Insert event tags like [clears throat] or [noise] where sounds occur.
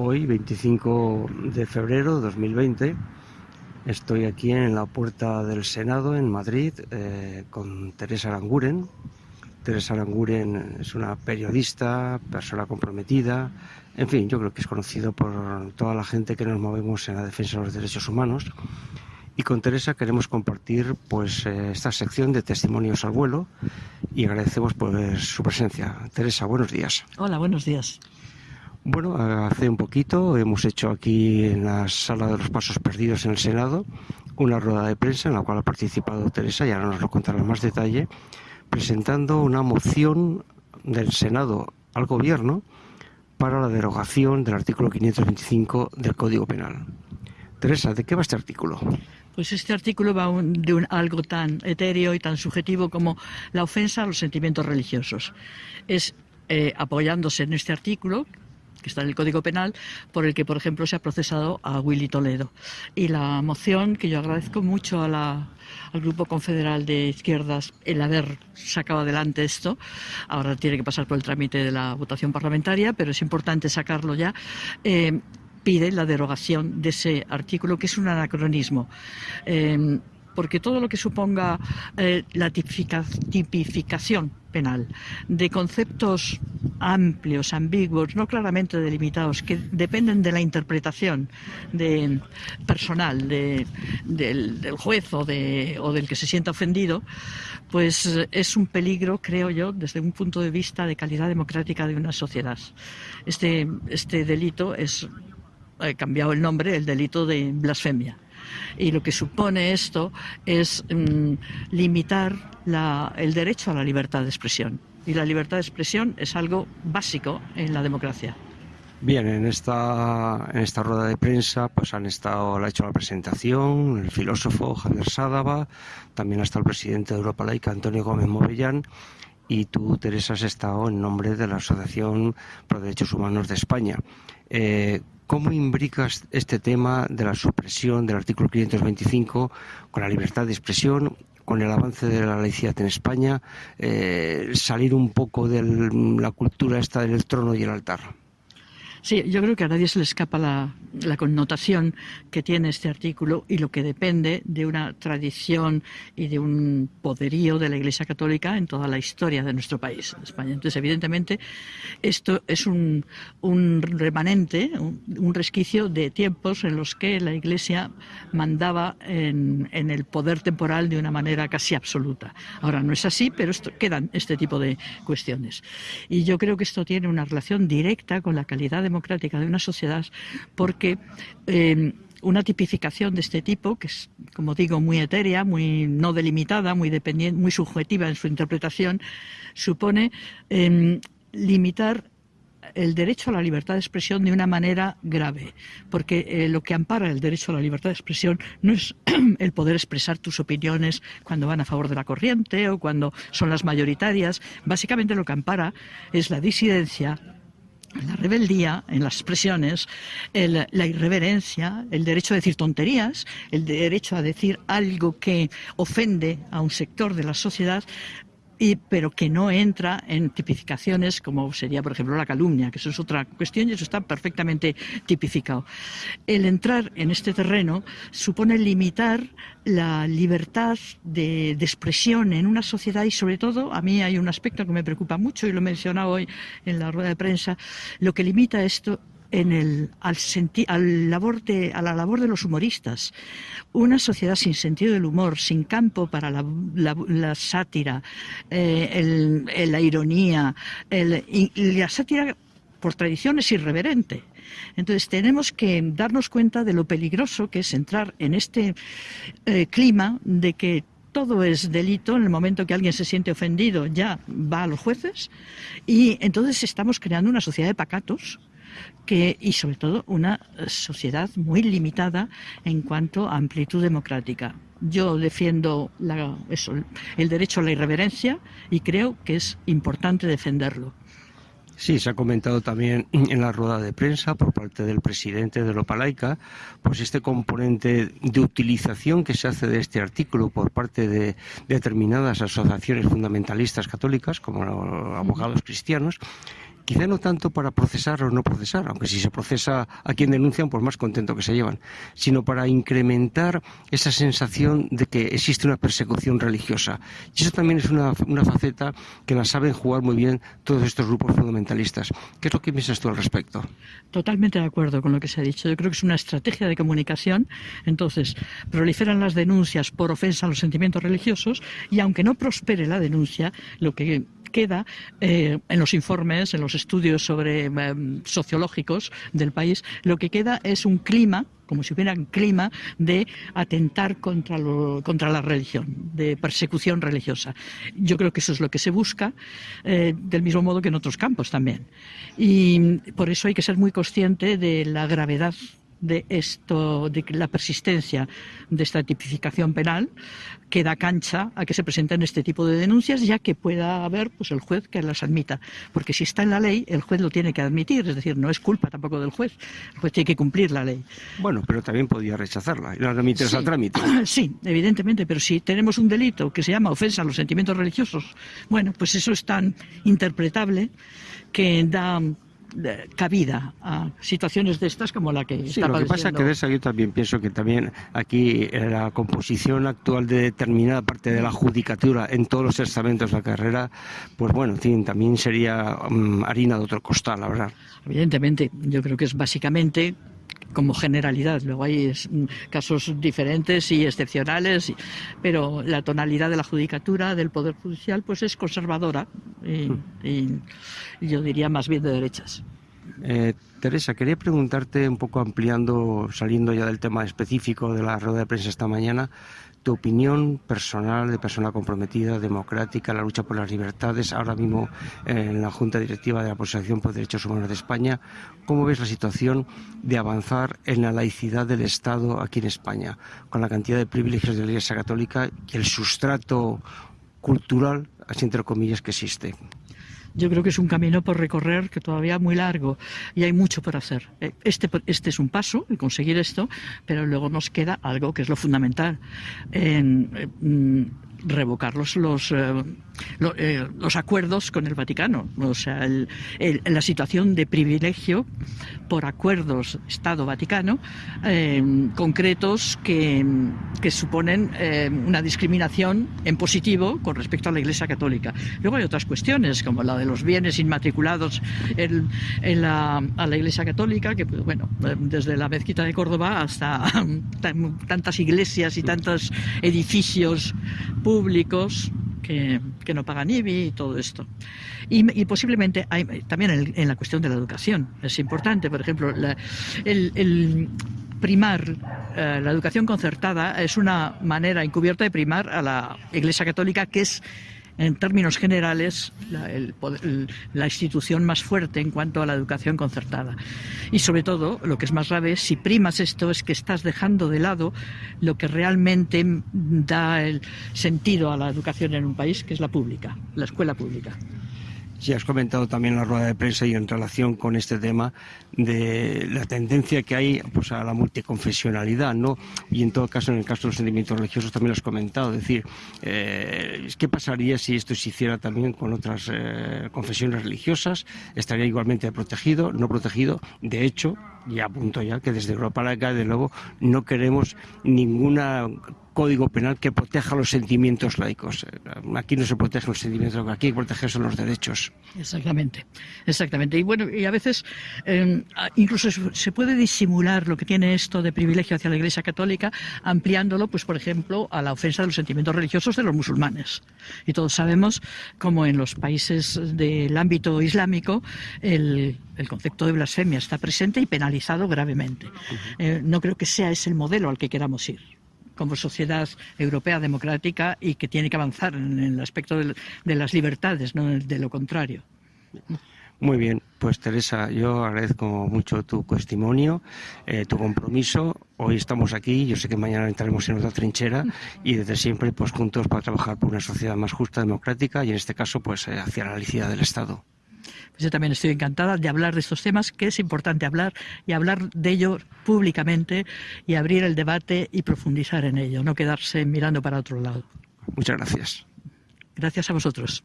Hoy, 25 de febrero de 2020, estoy aquí en la puerta del Senado en Madrid eh, con Teresa Aranguren. Teresa Aranguren es una periodista, persona comprometida, en fin, yo creo que es conocido por toda la gente que nos movemos en la defensa de los derechos humanos. Y con Teresa queremos compartir pues eh, esta sección de testimonios al vuelo y agradecemos pues, su presencia. Teresa, buenos días. Hola, buenos días. Bueno, hace un poquito hemos hecho aquí en la sala de los pasos perdidos en el Senado una rueda de prensa en la cual ha participado Teresa, y ahora nos lo contará en más detalle, presentando una moción del Senado al Gobierno para la derogación del artículo 525 del Código Penal. Teresa, ¿de qué va este artículo? Pues este artículo va de algo tan etéreo y tan subjetivo como la ofensa a los sentimientos religiosos. Es eh, apoyándose en este artículo que está en el Código Penal, por el que, por ejemplo, se ha procesado a Willy Toledo. Y la moción, que yo agradezco mucho al Grupo Confederal de Izquierdas el haber sacado adelante esto, ahora tiene que pasar por el trámite de la votación parlamentaria, pero es importante sacarlo ya. Eh, pide la derogación de ese artículo, que es un anacronismo. Eh, porque todo lo que suponga eh, la tipificación penal de conceptos amplios, ambiguos, no claramente delimitados, que dependen de la interpretación de, personal del, juez o, o del que se sienta ofendido, pues es un peligro, creo yo, desde un punto de vista de calidad democrática de una sociedad. Este, este delito es, he cambiado el nombre, el delito de blasfemia y lo que supone esto es mm, limitar el derecho a la libertad de expresión. Y la libertad de expresión es algo básico en la democracia. Bien, en esta, en esta rueda de prensa pues han estado, ha hecho la presentación el filósofo Javier Sádava, también ha estado el presidente de Europa Laica, Antonio Gómez Movellán, y tú, Teresa, has estado en nombre de la Asociación por Derechos Humanos de España. Eh, ¿Cómo imbricas este tema de la supresión del artículo 525 con la libertad de expresión, con el avance de la laicidad en España, eh, salir un poco de la cultura esta del trono y el altar? Sí, yo creo que a nadie se le escapa la, connotación que tiene este artículo y lo que depende de una tradición y de un poderío de la Iglesia Católica en toda la historia de nuestro país, España. Entonces, evidentemente, esto es un, remanente, un, resquicio de tiempos en los que la Iglesia mandaba en, el poder temporal de una manera casi absoluta. Ahora no es así, pero quedan este tipo de cuestiones. Y yo creo que esto tiene una relación directa con la calidad democrática de una sociedad porque em, una tipificación de este tipo, que es, como digo, muy etérea, muy no delimitada, muy, dependiente, muy subjetiva en su interpretación, supone em, limitar el derecho a la libertad de expresión de una manera grave, porque eh, lo que ampara el derecho a la libertad de expresión no es [clears throat] el poder expresar tus opiniones cuando van a favor de la corriente o cuando son las mayoritarias, básicamente lo que ampara es la disidencia, la rebeldía, en las expresiones, la irreverencia, el derecho a decir tonterías, el derecho a decir algo que ofende a un sector de la sociedad, pero que no entra en tipificaciones como sería, por ejemplo, la calumnia, que eso es otra cuestión y eso está perfectamente tipificado. El entrar en este terreno supone limitar la libertad de, de, expresión en una sociedad y sobre todo, a mí hay un aspecto que me preocupa mucho y lo he mencionado hoy en la rueda de prensa, lo que limita esto en el, al, al labor de, a la labor de los humoristas. Una sociedad sin sentido del humor, sin campo para la, la, sátira, eh, el, la ironía, y la sátira por tradición es irreverente. Entonces tenemos que darnos cuenta de lo peligroso que es entrar en este eh, clima de que todo es delito en el momento que alguien se siente ofendido ya va a los jueces y entonces estamos creando una sociedad de pacatos que, y sobre todo una sociedad muy limitada en cuanto a amplitud democrática. Yo defiendo eso, el derecho a la irreverencia y creo que es importante defenderlo. Sí, se ha comentado también en la rueda de prensa por parte del presidente de Lopalaica, pues este componente de utilización que se hace de este artículo por parte de determinadas asociaciones fundamentalistas católicas, como los abogados cristianos, quizá no tanto para procesar o no procesar, aunque si se procesa a quien denuncian, pues más contento que se llevan, sino para incrementar esa sensación de que existe una persecución religiosa. Y eso también es una, una faceta que la saben jugar muy bien todos estos grupos fundamentalistas. ¿Qué es lo que piensas tú al respecto? Totalmente de acuerdo con lo que se ha dicho. Yo creo que es una estrategia de comunicación. Entonces, proliferan las denuncias por ofensa a los sentimientos religiosos y aunque no prospere la denuncia, lo que queda eh, en los informes, en los estudios sobre em, sociológicos del país, lo que queda es un clima como si hubiera un clima de atentar contra, contra la religión, de persecución religiosa. Yo creo que eso es lo que se busca, eh, del mismo modo que en otros campos también. Y por eso hay que ser muy consciente de la gravedad de esto, de la persistencia de esta tipificación penal, que da cancha a que se presenten este tipo de denuncias, ya que pueda haber pues el juez que las admita. Porque si está en la ley, el juez lo tiene que admitir, es decir, no es culpa tampoco del juez. El juez tiene que cumplir la ley. Bueno, pero también podía rechazarla y la remitirse al trámite. [clears throat] Sí, evidentemente, pero si tenemos un delito que se llama ofensa a los sentimientos religiosos, bueno, pues eso es tan interpretable que da cabida a situaciones de estas como la que sí, lo que pasa que de eso yo también pienso que también aquí la composición actual de determinada parte de la judicatura en todos los estamentos de la carrera, pues bueno, también sería mm, harina de otro costal, la verdad. Evidentemente, yo creo que es básicamente como generalidad. Luego hay mm, casos diferentes y excepcionales, pero la tonalidad de la judicatura, del Poder Judicial, pues es conservadora y, hmm. yo diría más bien de derechas. Eh, Teresa, quería preguntarte un poco ampliando, saliendo ya del tema específico de la rueda de prensa esta mañana, tu opinión personal de persona comprometida, democrática, la lucha por las libertades, ahora mismo en la Junta Directiva de la Asociación por Derechos Humanos de España, ¿cómo ves la situación de avanzar en la laicidad del Estado aquí en España, con la cantidad de privilegios de la Iglesia Católica y el sustrato cultural, así entre comillas, que existe? Yo creo que es un camino por recorrer que todavía muy largo y hay mucho por hacer. Eh, este, este es un paso, conseguir esto, pero luego nos queda algo que es lo fundamental. En, eh, mm, revocar los, los, eh, eh, los, acuerdos con el Vaticano. O sea, el, la situación de privilegio por acuerdos Estado-Vaticano eh, concretos que, que suponen una discriminación en positivo con respecto a la Iglesia Católica. Luego hay otras cuestiones, como la de los bienes inmatriculados a la Iglesia Católica, que, pues, bueno, desde la mezquita de Córdoba hasta [laughs] tantas iglesias y tantos edificios públicos que, no pagan IBI y todo esto. Y, posiblemente hay, también en, la cuestión de la educación es importante, por ejemplo, el, primar eh, la educación concertada es una manera encubierta de primar a la Iglesia Católica que es en términos generales, la, institución más fuerte en cuanto a la educación concertada. Y sobre todo, lo que es más grave, si primas esto, es que estás dejando de lado lo que realmente da el sentido a la educación en un país, que es la pública, la escuela pública. Sí, has comentado también la rueda de prensa y en relación con este tema de la tendencia que hay pues, a la multiconfesionalidad, ¿no? Y en todo caso, en el caso de los sentimientos religiosos también lo has comentado. Es decir, eh, ¿qué pasaría si esto se hiciera también con otras eh, confesiones religiosas? ¿Estaría igualmente protegido, no protegido? De hecho, y apunto ya que desde Europa Laica, de nuevo, no queremos ninguna código penal que proteja los sentimientos laicos. Aquí no se protegen los sentimientos, aquí hay que proteger son los derechos. Exactamente, exactamente. Y bueno, y a veces em, incluso se puede disimular lo que tiene esto de privilegio hacia la Iglesia Católica, ampliándolo, pues por ejemplo, a la ofensa de los sentimientos religiosos de los musulmanes. Y todos sabemos cómo en los países del ámbito islámico el, concepto de blasfemia está presente y penalizado gravemente. Eh, no creo que sea ese el modelo al que queramos ir como sociedad europea democrática y que tiene que avanzar en el aspecto de, las libertades, no de lo contrario. Muy bien, pues Teresa, yo agradezco mucho tu testimonio, eh, tu compromiso. Hoy estamos aquí, yo sé que mañana entraremos en otra trinchera y desde siempre pues juntos para trabajar por una sociedad más justa, democrática y en este caso pues eh, hacia la laicidad del Estado. Yo también estoy encantada de hablar de estos temas, que es importante hablar y hablar de ello públicamente y abrir el debate y profundizar en ello, no quedarse mirando para otro lado. Muchas gracias. Gracias a vosotros.